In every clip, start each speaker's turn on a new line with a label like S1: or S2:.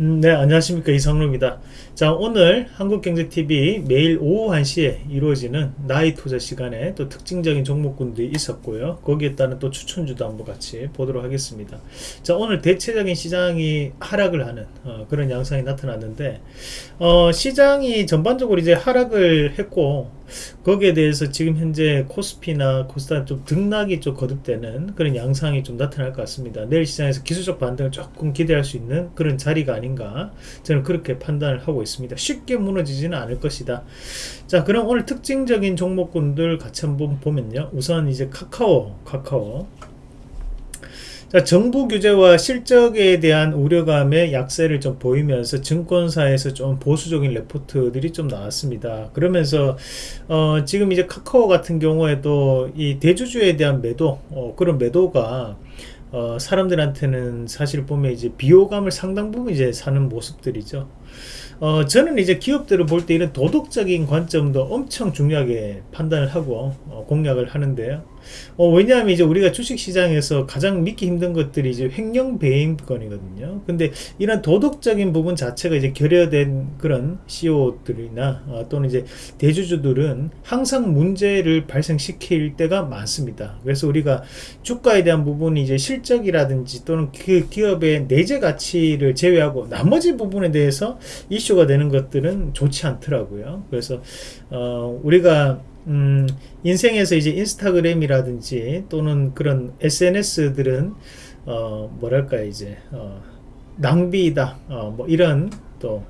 S1: 음, 네 안녕하십니까. 이성루입니다. 자 오늘 한국경제TV 매일 오후 1시에 이루어지는 나이 투자 시간에 또 특징적인 종목군들이 있었고요. 거기에 따른 또 추천주도 한번 같이 보도록 하겠습니다. 자 오늘 대체적인 시장이 하락을 하는 어, 그런 양상이 나타났는데 어, 시장이 전반적으로 이제 하락을 했고 거기에 대해서 지금 현재 코스피나 코스닥 좀 등락이 좀 거듭되는 그런 양상이 좀 나타날 것 같습니다. 내일 시장에서 기술적 반등을 조금 기대할 수 있는 그런 자리가 아닌가 저는 그렇게 판단을 하고 있습니다. 쉽게 무너지지는 않을 것이다. 자 그럼 오늘 특징적인 종목군들 같이 한번 보면요. 우선 이제 카카오 카카오. 자, 정부 규제와 실적에 대한 우려감의 약세를 좀 보이면서 증권사에서 좀 보수적인 레포트들이 좀 나왔습니다. 그러면서 어, 지금 이제 카카오 같은 경우에도 이 대주주에 대한 매도 어, 그런 매도가 어, 사람들한테는 사실 보면 이제 비호감을 상당 부분 이제 사는 모습들이죠. 어, 저는 이제 기업들을 볼 때 이런 도덕적인 관점도 엄청 중요하게 판단을 하고 어, 공략을 하는데요. 어, 왜냐하면 이제 우리가 주식시장에서 가장 믿기 힘든 것들이 이제 횡령 배임건이거든요. 근데 이런 도덕적인 부분 자체가 이제 결여된 그런 CEO들이나 어, 또는 이제 대주주들은 항상 문제를 발생시킬 때가 많습니다. 그래서 우리가 주가에 대한 부분이 이제 실적이라든지 또는 그 기업의 내재 가치를 제외하고 나머지 부분에 대해서 이슈가 되는 것들은 좋지 않더라고요. 그래서 어, 우리가 음, 인생에서 이제 인스타그램이라든지 또는 그런 SNS들은 어, 뭐랄까 이제 어, 낭비다 어, 뭐 이런 또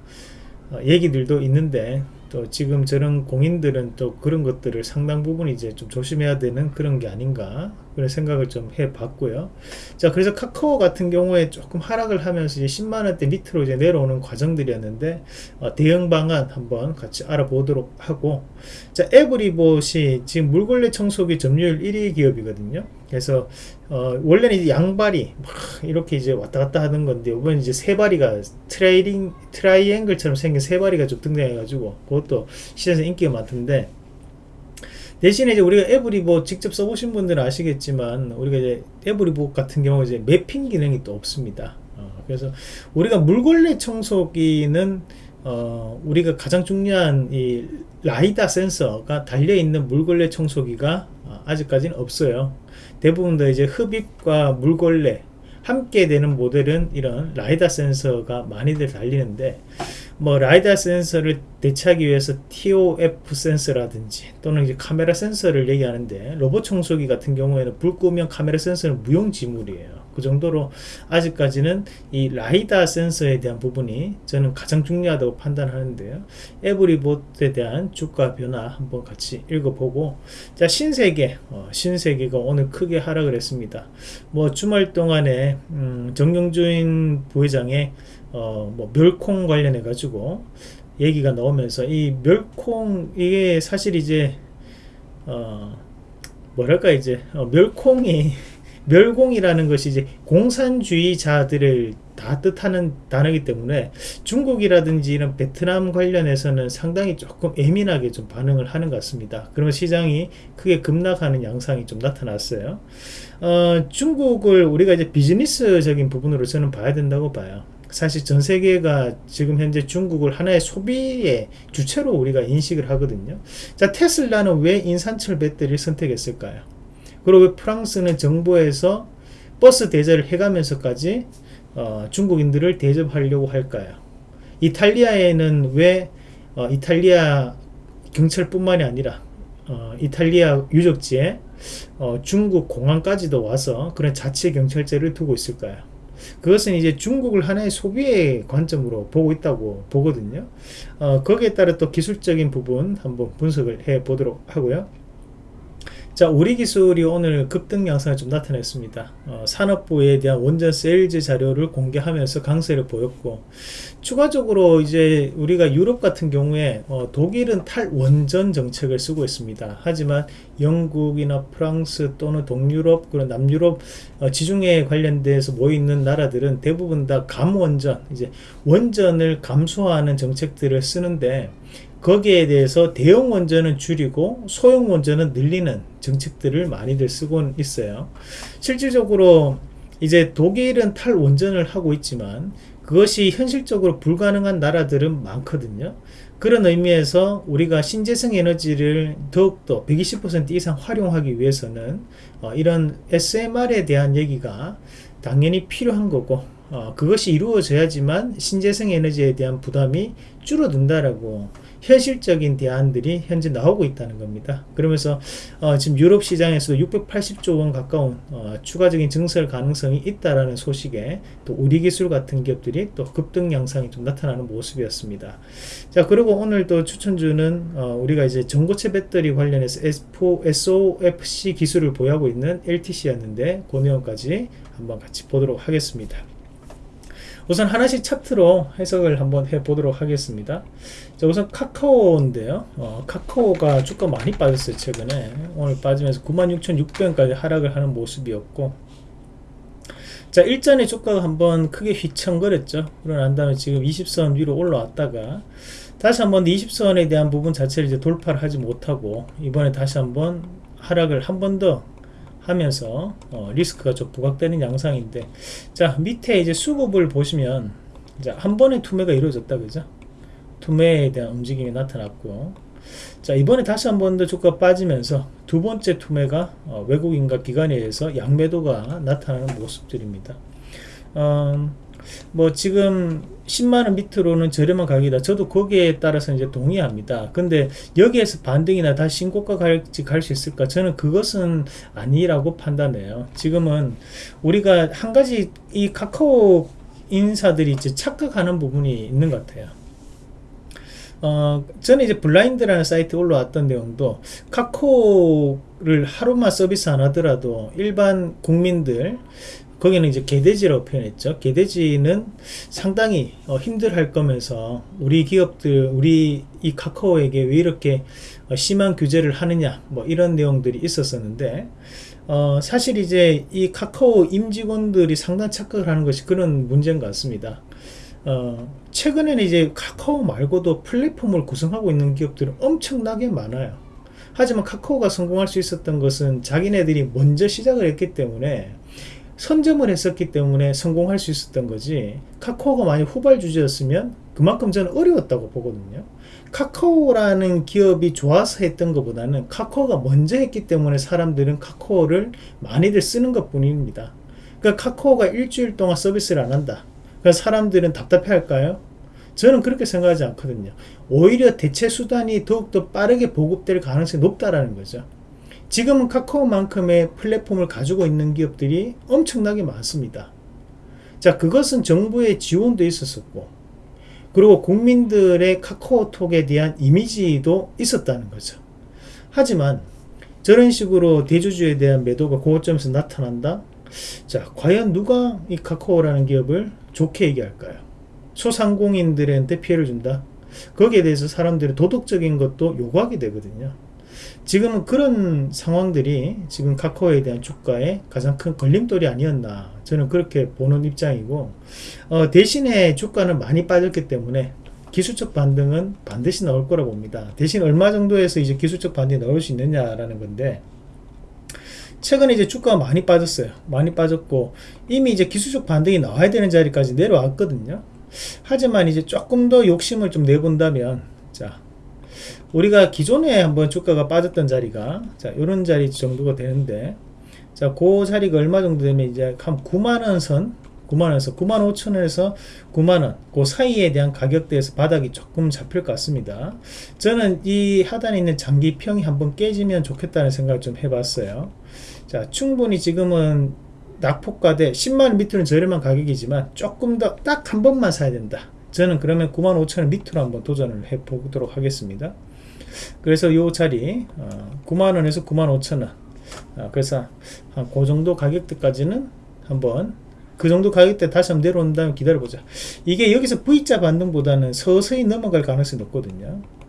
S1: 어, 얘기들도 있는데 또 지금 저런 공인들은 또 그런 것들을 상당 부분 이제 좀 조심해야 되는 그런 게 아닌가 그런 생각을 좀 해봤고요. 자, 그래서 카카오 같은 경우에 조금 하락을 하면서 이제 10만 원대 밑으로 이제 내려오는 과정들이었는데, 어, 대응 방안 한번 같이 알아보도록 하고, 자, 에브리봇이 지금 물걸레 청소기 점유율 1위 기업이거든요. 그래서, 어, 원래는 이제 양발이 막 이렇게 이제 왔다 갔다 하는 건데, 이번 이제 세 발이가 트레이링, 트라이앵글처럼 생긴 세 발이가 좀 등장해가지고, 그것도 시장에서 인기가 많던데, 대신에 이제 우리가 에브리보 직접 써보신 분들은 아시겠지만 우리가 이제 에브리보 같은 경우 이제 매핑 기능이 또 없습니다. 어, 그래서 우리가 물걸레 청소기는 어, 우리가 가장 중요한 이 라이다 센서가 달려 있는 물걸레 청소기가 어, 아직까지는 없어요. 대부분 다 이제 흡입과 물걸레 함께 되는 모델은 이런 라이다 센서가 많이들 달리는데 뭐 라이다 센서를 대체하기 위해서 TOF 센서라든지 또는 이제 카메라 센서를 얘기하는데 로봇 청소기 같은 경우에는 불 끄면 카메라 센서는 무용지물이에요. 그 정도로 아직까지는 이 라이다 센서에 대한 부분이 저는 가장 중요하다고 판단하는데요. 에브리봇에 대한 주가 변화 한번 같이 읽어보고 자 신세계 어, 신세계가 오늘 크게 하락을 했습니다. 뭐 주말 동안에 음, 정영주인 부회장의 어, 뭐 멸콩 관련해 가지고 얘기가 나오면서 이 멸콩 이게 사실 이제 어 뭐랄까 이제 어, 멸콩이 멸공이라는 것이 이제 공산주의자들을 다 뜻하는 단어이기 때문에 중국이라든지 이런 베트남 관련해서는 상당히 조금 예민하게 좀 반응을 하는 것 같습니다. 그러면 시장이 크게 급락하는 양상이 좀 나타났어요. 어, 중국을 우리가 이제 비즈니스적인 부분으로 저는 봐야 된다고 봐요. 사실 전 세계가 지금 현재 중국을 하나의 소비의 주체로 우리가 인식을 하거든요. 자, 테슬라는 왜 인산철 배터리를 선택했을까요? 그리고 프랑스는 정부에서 버스 대절을 해가면서까지 어, 중국인들을 대접하려고 할까요? 이탈리아에는 왜 어, 이탈리아 경찰뿐만이 아니라 어, 이탈리아 유적지에 어, 중국 공항까지도 와서 그런 자체 경찰제를 두고 있을까요? 그것은 이제 중국을 하나의 소비의 관점으로 보고 있다고 보거든요. 어, 거기에 따라 또 기술적인 부분 한번 분석을 해 보도록 하고요. 자 우리기술이 오늘 급등 양상을 좀 나타냈습니다. 어, 산업부에 대한 원전 세일즈 자료를 공개하면서 강세를 보였고 추가적으로 이제 우리가 유럽 같은 경우에 어, 독일은 탈원전 정책을 쓰고 있습니다. 하지만 영국이나 프랑스 또는 동유럽 그런 남유럽 어, 지중해 관련돼서 모여있는 나라들은 대부분 다 감원전 이제 원전을 감소하는 정책들을 쓰는데 거기에 대해서 대형 원전은 줄이고 소형 원전은 늘리는 정책들을 많이들 쓰고 있어요. 실질적으로 이제 독일은 탈원전을 하고 있지만 그것이 현실적으로 불가능한 나라들은 많거든요. 그런 의미에서 우리가 신재생 에너지를 더욱더 120% 이상 활용하기 위해서는 어, 이런 SMR에 대한 얘기가 당연히 필요한 거고 어, 그것이 이루어져야지만 신재생 에너지에 대한 부담이 줄어든다라고 현실적인 대안들이 현재 나오고 있다는 겁니다. 그러면서 어, 지금 유럽 시장에서도 680조 원 가까운 어, 추가적인 증설 가능성이 있다라는 소식에 또 우리 기술 같은 기업들이 또 급등 양상이 좀 나타나는 모습이었습니다. 자 그리고 오늘 또 추천주는 어, 우리가 이제 전고체 배터리 관련해서 SOFC 기술을 보유하고 있는 LTC였는데 그 내용까지 한번 같이 보도록 하겠습니다. 우선 하나씩 차트로 해석을 한번 해보도록 하겠습니다. 자, 우선 카카오인데요. 어, 카카오가 주가 많이 빠졌어요. 최근에. 오늘 빠지면서 96,600원까지 하락을 하는 모습이었고 자 일전에 주가가 한번 크게 휘청거렸죠. 그러고 난 다음에 지금 20선 위로 올라왔다가 다시 한번 20선에 대한 부분 자체를 이제 돌파를 하지 못하고 이번에 다시 한번 하락을 한 번 더 하면서 어, 리스크가 좀 부각되는 양상인데 자 밑에 이제 수급을 보시면 자, 한 번의 투매가 이루어졌다 그죠 투매에 대한 움직임이 나타났고 자 이번에 다시 한 번 더 주가 빠지면서 두 번째 투매가 어, 외국인과 기관에 의해서 양매도가 나타나는 모습들입니다 어, 뭐 지금 10만원 밑으로는 저렴한 가격이다. 저도 거기에 따라서 이제 동의합니다. 근데 여기에서 반등이나 다시 신고가 갈지 갈 수 있을까? 저는 그것은 아니라고 판단해요. 지금은 우리가 한 가지 이 카카오 인사들이 이제 착각하는 부분이 있는 것 같아요. 어, 저는 이제 블라인드라는 사이트에 올라왔던 내용도 카카오를 하루만 서비스 안 하더라도 일반 국민들 거기는 이제 개돼지라고 표현했죠. 개돼지는 상당히 어, 힘들할 거면서 우리 기업들, 우리 이 카카오에게 왜 이렇게 어, 심한 규제를 하느냐, 뭐 이런 내용들이 있었었는데, 어, 사실 이제 이 카카오 임직원들이 상당 착각을 하는 것이 그런 문제인 것 같습니다. 어, 최근에는 이제 카카오 말고도 플랫폼을 구성하고 있는 기업들은 엄청나게 많아요. 하지만 카카오가 성공할 수 있었던 것은 자기네들이 먼저 시작을 했기 때문에 선점을 했었기 때문에 성공할 수 있었던 거지 카카오가 만약 후발주제였으면 그만큼 저는 어려웠다고 보거든요. 카카오라는 기업이 좋아서 했던 것보다는 카카오가 먼저 했기 때문에 사람들은 카카오를 많이들 쓰는 것 뿐입니다. 그러니까 카카오가 일주일 동안 서비스를 안 한다 그러니까 사람들은 답답해 할까요? 저는 그렇게 생각하지 않거든요 오히려 대체 수단이 더욱더 빠르게 보급될 가능성이 높다라는 거죠 지금은 카카오만큼의 플랫폼을 가지고 있는 기업들이 엄청나게 많습니다. 자, 그것은 정부의 지원도 있었었고, 그리고 국민들의 카카오톡에 대한 이미지도 있었다는 거죠. 하지만 저런 식으로 대주주에 대한 매도가 고점에서 나타난다? 자, 과연 누가 이 카카오라는 기업을 좋게 얘기할까요? 소상공인들한테 피해를 준다? 거기에 대해서 사람들이 도덕적인 것도 요구하게 되거든요. 지금은 그런 상황들이 지금 카카오에 대한 주가의 가장 큰 걸림돌이 아니었나 저는 그렇게 보는 입장이고 어, 대신에 주가는 많이 빠졌기 때문에 기술적 반등은 반드시 나올 거라 봅니다 대신 얼마 정도에서 이제 기술적 반등이 나올 수 있느냐라는 건데 최근에 이제 주가가 많이 빠졌어요. 많이 빠졌고 이미 이제 기술적 반등이 나와야 되는 자리까지 내려왔거든요. 하지만 이제 조금 더 욕심을 좀 내본다면 자 우리가 기존에 한번 주가가 빠졌던 자리가 자 이런 자리 정도가 되는데 자그 자리가 얼마 정도 되면 이제 한 9만원 선 9만원 에서 9만 5천원에서 9만원 그 사이에 대한 가격대에서 바닥이 조금 잡힐 것 같습니다. 저는 이 하단에 있는 장기평이 한번 깨지면 좋겠다는 생각을 좀 해봤어요 자 충분히 지금은 낙폭과대 10만원 밑으로는 저렴한 가격이지만 조금 더 딱 한 번만 사야 된다. 저는 그러면 9만 5천원 밑으로 한번 도전을 해 보도록 하겠습니다. 그래서 이 자리 어, 9만원에서 9만 5천원. 어, 그래서 한 그 정도 가격대까지는 한번 그 정도 가격대 다시 한번 내려온 다음에 기다려보자. 이게 여기서 V자 반등보다는 서서히 넘어갈 가능성이 높거든요. 예,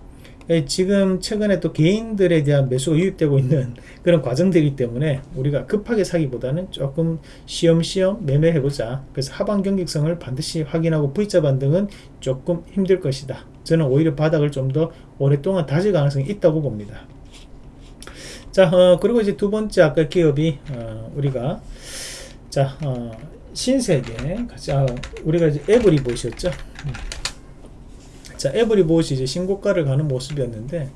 S1: 지금 최근에 또 개인들에 대한 매수가 유입되고 있는 그런 과정들이기 때문에 우리가 급하게 사기보다는 조금 시험시험 매매해보자. 그래서 하방 경직성을 반드시 확인하고 V자 반등은 조금 힘들 것이다. 저는 오히려 바닥을 좀 더 오랫동안 다질 가능성이 있다고 봅니다. 자 어, 그리고 이제 두 번째 아까 기업이 어, 우리가 자 어, 신세계 같이 아, 우리가 이제 에브리봇이었죠. 음. 자, 에브리봇이 이제 신고가를 가는 모습이었는데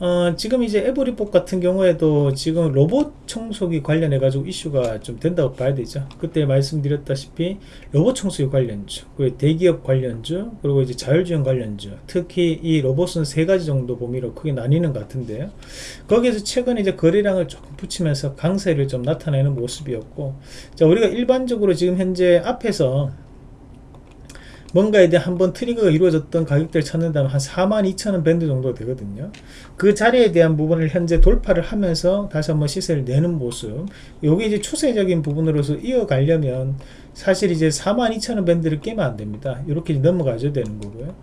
S1: 어, 지금 이제 에브리봇 같은 경우에도 지금 로봇 청소기 관련해 가지고 이슈가 좀 된다고 봐야 되죠. 그때 말씀드렸다시피 로봇 청소기 관련주, 그리고 대기업 관련주, 그리고 이제 자율주행 관련주, 특히 이 로봇은 세 가지 정도 범위로 크게 나뉘는 것 같은데요. 거기에서 최근에 이제 거래량을 조금 붙이면서 강세를 좀 나타내는 모습이었고, 자 우리가 일반적으로 지금 현재 앞에서 뭔가에 대한 한번 트리거가 이루어졌던 가격대를 찾는다면 한 42,000원 밴드 정도 되거든요. 그 자리에 대한 부분을 현재 돌파를 하면서 다시 한번 시세를 내는 모습. 요게 이제 추세적인 부분으로서 이어가려면 사실 이제 42,000원 밴드를 깨면 안 됩니다. 이렇게 넘어가줘야 되는 거고요.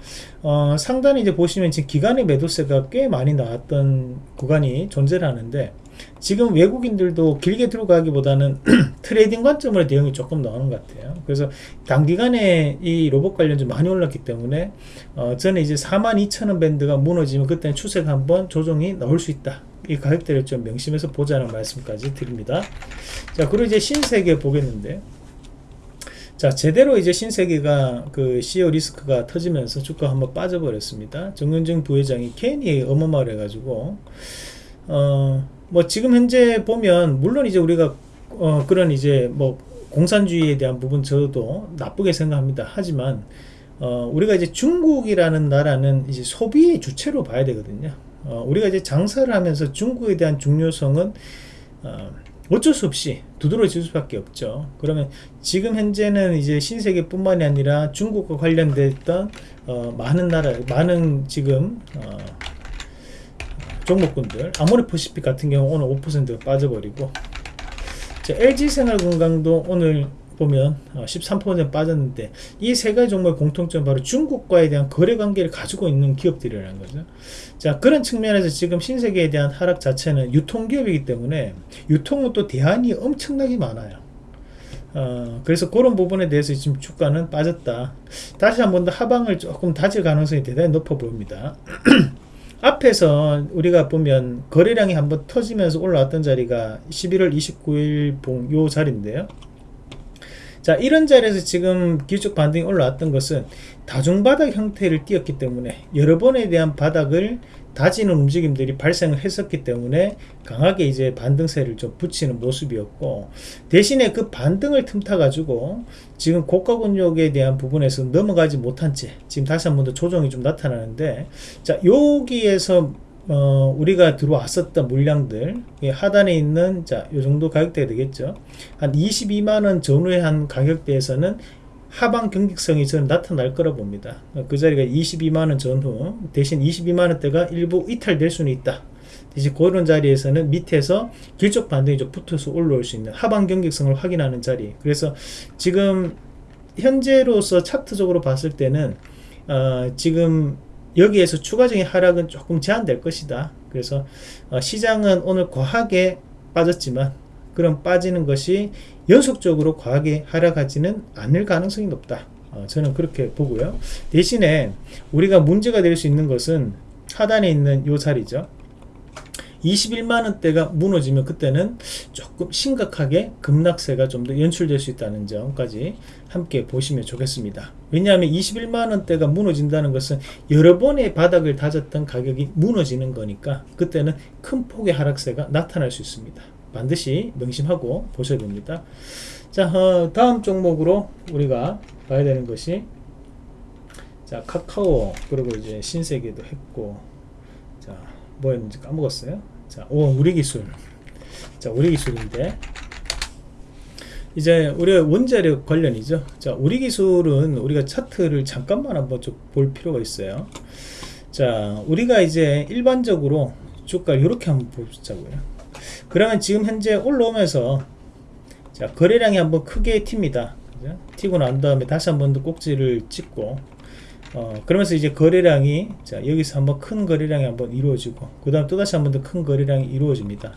S1: 어, 상단에 이제 보시면 지금 기관의 매도세가 꽤 많이 나왔던 구간이 존재를 하는데 지금 외국인들도 길게 들어가기보다는 trading 관점으로 대응이 조금 나오는 것 같아요. 그래서 단기간에 이 로봇 관련주 많이 올랐기 때문에 어, 저는 이제 42,000원 밴드가 무너지면 그때는 추세가 한번 조정이 나올 수 있다. 이 가격대를 좀 명심해서 보자는 말씀까지 드립니다. 자, 그리고 이제 신세계 보겠는데 자 제대로 이제 신세계가 그 CEO 리스크가 터지면서 주가 한번 빠져버렸습니다. 정윤정 부회장이 괜히 어마어마해 가지고 어 뭐 지금 현재 보면 물론 이제 우리가 어 그런 이제 뭐 공산주의에 대한 부분 저도 나쁘게 생각합니다. 하지만 어 우리가 이제 중국이라는 나라는 이제 소비의 주체로 봐야 되거든요. 어 우리가 이제 장사를 하면서 중국에 대한 중요성은 어 어쩔 수 없이 두드러질 수밖에 없죠. 그러면 지금 현재는 이제 신세계뿐만이 아니라 중국과 관련됐던 어, 많은 나라, 많은 지금 어, 종목군들, 아모레퍼시픽 같은 경우 오늘 5% 빠져버리고, LG생활건강도 오늘 보면 13% 어, 빠졌는데 이 세 가지 종목의 공통점 바로 중국과에 대한 거래 관계를 가지고 있는 기업들이라는 거죠. 자 그런 측면에서 지금 신세계에 대한 하락 자체는 유통기업이기 때문에 유통은 또 대안이 엄청나게 많아요. 어, 그래서 그런 부분에 대해서 지금 주가는 빠졌다. 다시 한 번 더 하방을 조금 다질 가능성이 대단히 높아 보입니다. 앞에서 우리가 보면 거래량이 한번 터지면서 올라왔던 자리가 11월 29일 봉 요 자리인데요. 자 이런 자리에서 지금 기술적 반등이 올라왔던 것은 다중바닥 형태를 띄었기 때문에 여러 번에 대한 바닥을 다지는 움직임들이 발생을 했었기 때문에 강하게 이제 반등세를 좀 붙이는 모습이었고 대신에 그 반등을 틈타 가지고 지금 고가 근육에 대한 부분에서 넘어가지 못한 채 지금 다시 한 번 더 조정이 좀 나타나는데 자 여기에서 어, 우리가 들어왔었던 물량들 하단에 있는 자 요 정도 가격대가 되겠죠? 한 22만원 전후의 한 가격대에서는 하방 경직성이 저는 나타날 거라 봅니다. 그 자리가 22만원 전후 대신 22만원대가 일부 이탈될 수는 있다. 대신 그런 자리에서는 밑에서 길적 반등이 좀 붙어서 올라올 수 있는 하방 경직성을 확인하는 자리. 그래서 지금 현재로서 차트적으로 봤을 때는 어, 지금 여기에서 추가적인 하락은 조금 제한될 것이다. 그래서 어, 시장은 오늘 과하게 빠졌지만 그런 빠지는 것이 연속적으로 과하게 하락하지는 않을 가능성이 높다. 어, 저는 그렇게 보고요. 대신에 우리가 문제가 될 수 있는 것은 하단에 있는 요 자리죠. 21만원대가 무너지면 그때는 조금 심각하게 급락세가 좀 더 연출될 수 있다는 점까지 함께 보시면 좋겠습니다. 왜냐하면 21만원대가 무너진다는 것은 여러 번의 바닥을 다졌던 가격이 무너지는 거니까 그때는 큰 폭의 하락세가 나타날 수 있습니다. 반드시 명심하고 보셔야 됩니다. 자, 어, 다음 종목으로 우리가 봐야 되는 것이 자, 카카오 그리고 이제 신세계도 했고 자, 뭐였는지 까먹었어요. 자, 오, 우리 기술. 자, 우리 기술인데. 이제 우리가 원자력 관련이죠. 자, 우리 기술은 우리가 차트를 잠깐만 한번 좀 볼 필요가 있어요. 자, 우리가 이제 일반적으로 주가를 이렇게 한번 보자고요. 그러면 지금 현재 올라오면서 자, 거래량이 한번 크게 튑니다. 그죠? 튀고 난 다음에 다시 한번 더 꼭지를 찍고 어, 그러면서 이제 거래량이 자 여기서 한번 큰 거래량이 한번 이루어지고 그 다음 또다시 한번 더 큰 거래량이 이루어집니다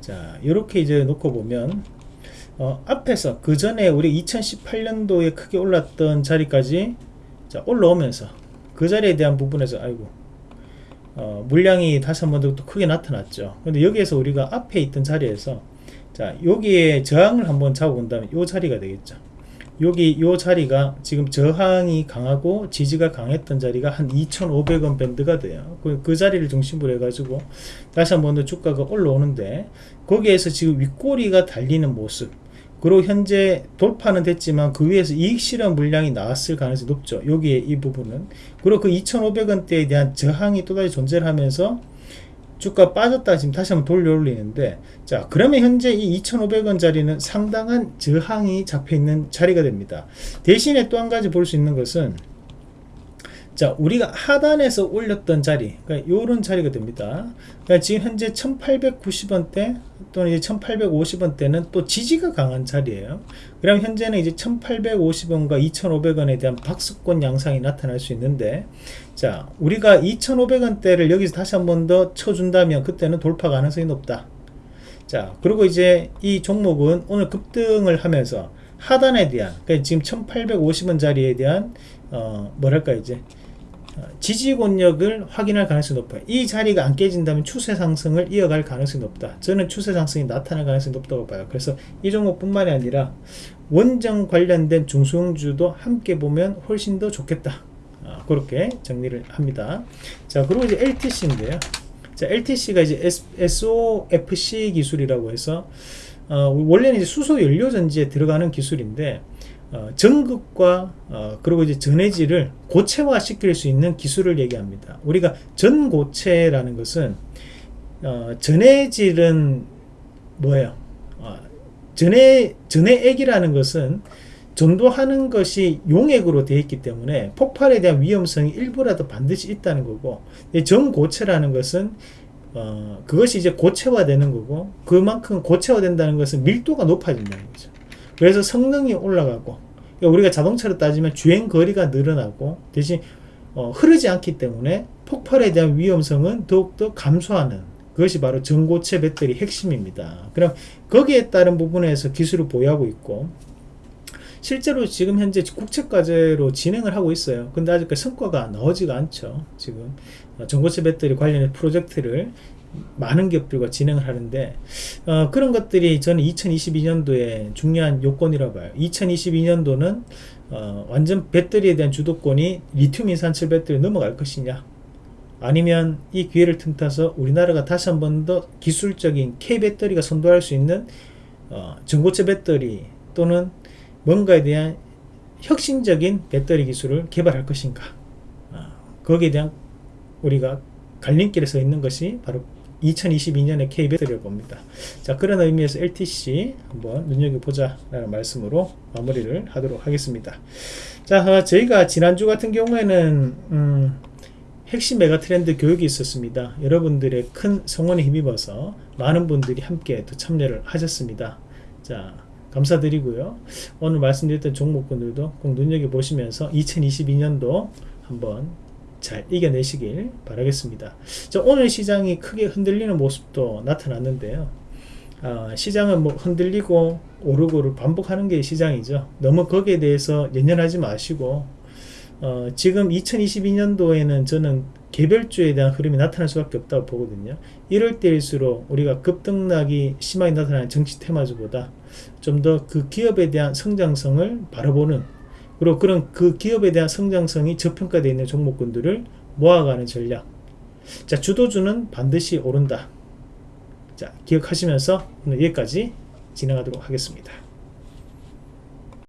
S1: 자 이렇게 이제 놓고 보면 어, 앞에서 그 전에 우리 2018년도에 크게 올랐던 자리까지 자 올라오면서 그 자리에 대한 부분에서 아이고 어, 물량이 다시 한 번 더 크게 나타났죠 근데 여기에서 우리가 앞에 있던 자리에서 자 여기에 저항을 한번 잡아본다면 이 자리가 되겠죠 여기 요 자리가 지금 저항이 강하고 지지가 강했던 자리가 한 2,500원 밴드가 돼요. 그, 그 자리를 중심으로 해가지고 다시 한 번 더 주가가 올라오는데 거기에서 지금 윗꼬리가 달리는 모습 그리고 현재 돌파는 됐지만 그 위에서 이익 실현 물량이 나왔을 가능성이 높죠. 여기에 이 부분은 그리고 그 2,500원대에 대한 저항이 또다시 존재를 하면서 주가 빠졌다 지금 다시 한번 돌려 올리는데 자 그러면 현재 이 2,500원 자리는 상당한 저항이 잡혀 있는 자리가 됩니다. 대신에 또 한 가지 볼 수 있는 것은 자 우리가 하단에서 올렸던 자리 그러니까 요런 자리가 됩니다. 그러니까 지금 현재 1890원대 또는 이제 1850원대는 또 지지가 강한 자리예요. 그럼 현재는 이제 1850원과 2500원에 대한 박스권 양상이 나타날 수 있는데 자 우리가 2500원대를 여기서 다시 한 번 더 쳐준다면 그때는 돌파 가능성이 높다. 자 그리고 이제 이 종목은 오늘 급등을 하면서 하단에 대한 그러니까 지금 1850원 자리에 대한 어 뭐랄까 이제 어, 지지 권력을 확인할 가능성이 높아요. 이 자리가 안 깨진다면 추세 상승을 이어갈 가능성이 높다. 저는 추세 상승이 나타날 가능성이 높다고 봐요. 그래서 이 종목뿐만이 아니라 원정 관련된 중소형주도 함께 보면 훨씬 더 좋겠다. 아, 그렇게 정리를 합니다. 자, 그리고 이제 LTC인데요. 자, LTC가 이제 SOFC 기술이라고 해서 어, 원래는 이제 수소 연료 전지에 들어가는 기술인데 어, 전극과 어, 그리고 이제 전해질을 고체화 시킬 수 있는 기술을 얘기합니다. 우리가 전고체라는 것은 어, 전해질은 뭐예요? 어, 전해 전해액이라는 것은 전도하는 것이 용액으로 되어 있기 때문에 폭발에 대한 위험성이 일부라도 반드시 있다는 거고 전고체라는 것은 어, 그것이 이제 고체화되는 거고 그만큼 고체화된다는 것은 밀도가 높아진다는 거죠. 그래서 성능이 올라가고 그러니까 우리가 자동차로 따지면 주행 거리가 늘어나고 대신 어, 흐르지 않기 때문에 폭발에 대한 위험성은 더욱더 감소하는 그것이 바로 전고체 배터리 핵심입니다. 그럼 거기에 따른 부분에서 기술을 보유하고 있고 실제로 지금 현재 국책과제로 진행을 하고 있어요. 근데 아직까지 성과가 나오지가 않죠. 지금 어, 전고체 배터리 관련된 프로젝트를 많은 기업들과 진행을 하는데 어, 그런 것들이 저는 2022년도에 중요한 요건이라고 봐요. 2022년도는 어, 완전 배터리에 대한 주도권이 리튬 인산철 배터리 넘어갈 것이냐 아니면 이 기회를 틈타서 우리나라가 다시 한 번 더 기술적인 K 배터리가 선도할 수 있는 어, 전고체 배터리 또는 뭔가에 대한 혁신적인 배터리 기술을 개발할 것인가 어, 거기에 대한 우리가 갈림길에 서 있는 것이 바로 2022년의 K배터리를 봅니다. 자 그런 의미에서 LTC 한번 눈여겨보자 라는 말씀으로 마무리를 하도록 하겠습니다. 자 어, 저희가 지난주 같은 경우에는 음, 핵심 메가 트렌드 교육이 있었습니다. 여러분들의 큰 성원에 힘입어서 많은 분들이 함께 또 참여를 하셨습니다. 자 감사드리고요. 오늘 말씀드렸던 종목군들도 꼭 눈여겨보시면서 2022년도 한번 잘 이겨내시길 바라겠습니다. 자, 오늘 시장이 크게 흔들리는 모습도 나타났는데요. 어, 시장은 뭐 흔들리고 오르고를 반복하는 게 시장이죠. 너무 거기에 대해서 연연하지 마시고 어, 지금 2022년도에는 저는 개별주에 대한 흐름이 나타날 수밖에 없다고 보거든요. 이럴 때일수록 우리가 급등락이 심하게 나타나는 정치 테마주보다 좀 더 그 기업에 대한 성장성을 바라보는 그리고 그런 그 기업에 대한 성장성이 저평가되어 있는 종목군들을 모아가는 전략. 자, 주도주는 반드시 오른다. 자, 기억하시면서 오늘 여기까지 진행하도록 하겠습니다.